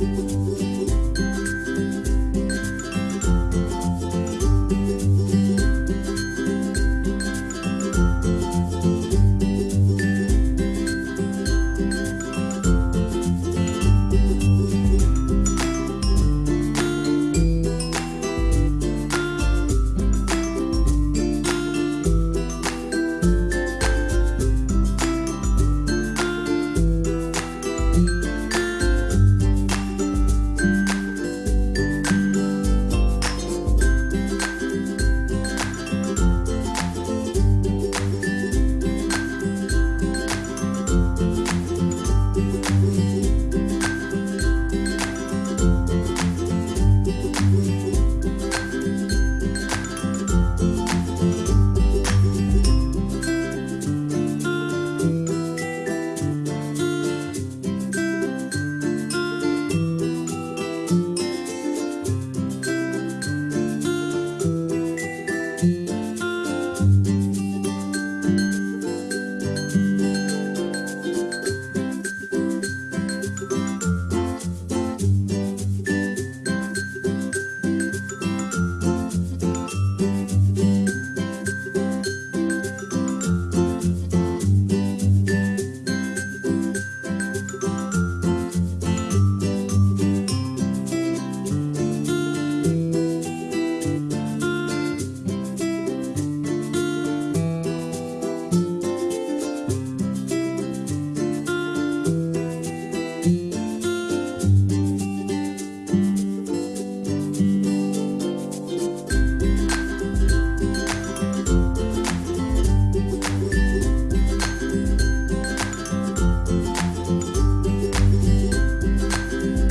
Música